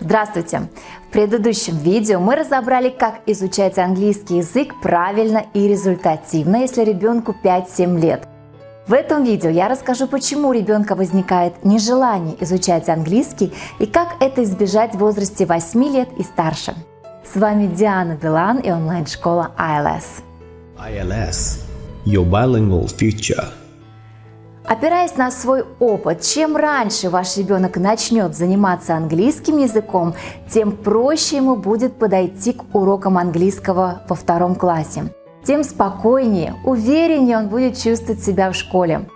Здравствуйте! В предыдущем видео мы разобрали, как изучать английский язык правильно и результативно, если ребенку 5-7 лет. В этом видео я расскажу, почему у ребенка возникает нежелание изучать английский и как это избежать в возрасте 8 лет и старше. С вами Диана Билан и онлайн-школа ILS. ILS – Your Bilingual Future – Опираясь на свой опыт, чем раньше ваш ребенок начнет заниматься английским языком, тем проще ему будет подойти к урокам английского во втором классе. Тем спокойнее, увереннее он будет чувствовать себя в школе.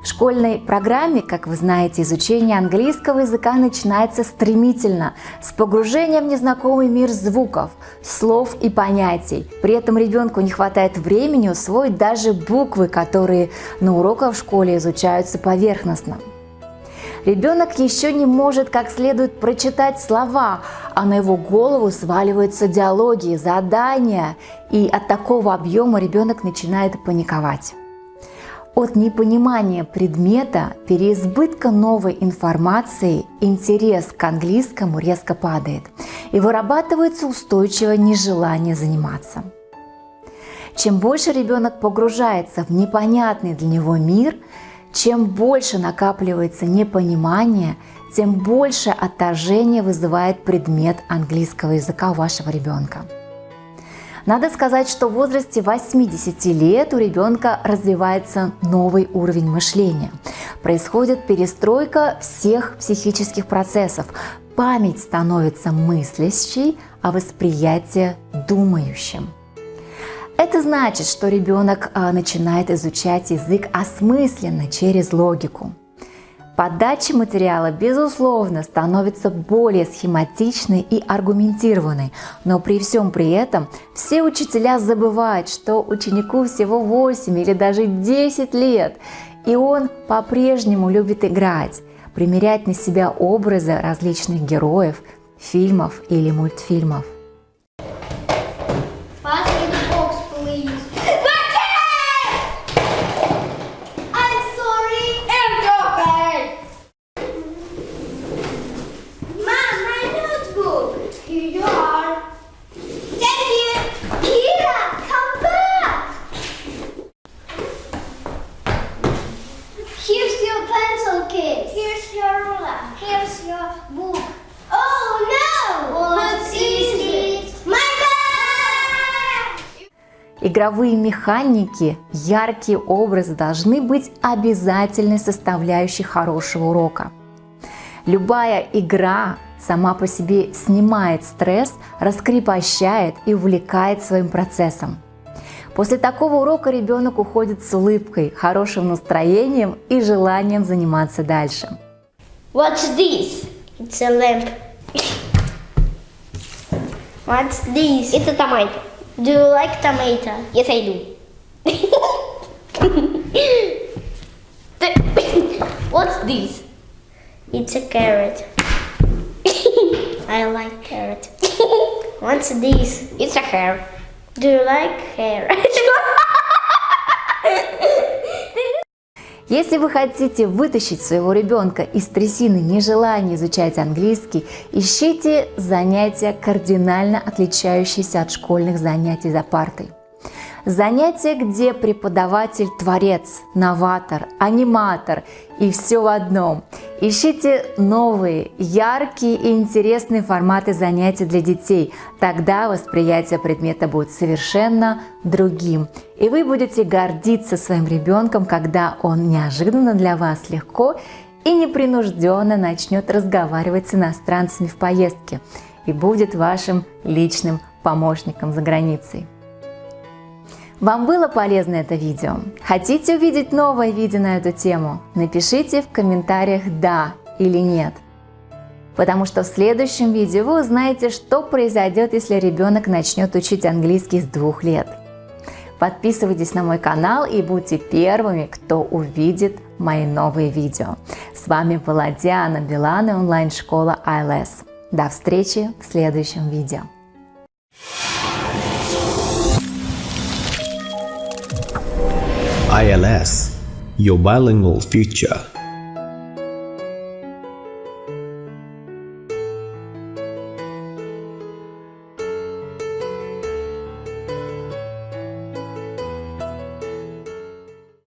В школьной программе, как вы знаете, изучение английского языка начинается стремительно, с погружения в незнакомый мир звуков, слов и понятий. При этом ребенку не хватает времени усвоить даже буквы, которые на уроках в школе изучаются поверхностно. Ребенок еще не может как следует прочитать слова, а на его голову сваливаются диалоги, задания, и от такого объема ребенок начинает паниковать. От непонимания предмета, переизбытка новой информации, интерес к английскому резко падает и вырабатывается устойчивое нежелание заниматься. Чем больше ребенок погружается в непонятный для него мир, чем больше накапливается непонимание, тем больше отторжение вызывает предмет английского языка у вашего ребенка. Надо сказать, что в возрасте 80 лет у ребенка развивается новый уровень мышления. Происходит перестройка всех психических процессов. Память становится мыслящей, а восприятие думающим. Это значит, что ребенок а, начинает изучать язык осмысленно, через логику. Подача материала, безусловно, становится более схематичной и аргументированной, но при всем при этом все учителя забывают, что ученику всего 8 или даже 10 лет, и он по-прежнему любит играть, примерять на себя образы различных героев, фильмов или мультфильмов. Игровые механики, яркие образы должны быть обязательной составляющей хорошего урока. Любая игра сама по себе снимает стресс, раскрепощает и увлекает своим процессом. После такого урока ребенок уходит с улыбкой, хорошим настроением и желанием заниматься дальше. What's this? It's a lamp. What's this? It's a tomato. Do you like tomato? Yes, I do. What's this? It's a carrot. I like carrot. What's this? It's a hair. Do you like hair? Если вы хотите вытащить своего ребенка из трясины нежелания изучать английский, ищите занятия, кардинально отличающиеся от школьных занятий за партой. Занятия, где преподаватель – творец, новатор, аниматор и все в одном. Ищите новые, яркие и интересные форматы занятий для детей. Тогда восприятие предмета будет совершенно другим. И вы будете гордиться своим ребенком, когда он неожиданно для вас легко и непринужденно начнет разговаривать с иностранцами в поездке и будет вашим личным помощником за границей. Вам было полезно это видео? Хотите увидеть новое видео на эту тему? Напишите в комментариях «да» или «нет». Потому что в следующем видео вы узнаете, что произойдет, если ребенок начнет учить английский с двух лет. Подписывайтесь на мой канал и будьте первыми, кто увидит мои новые видео. С вами была Диана Билан и онлайн-школа ILS. До встречи в следующем видео. ILS, your bilingual future.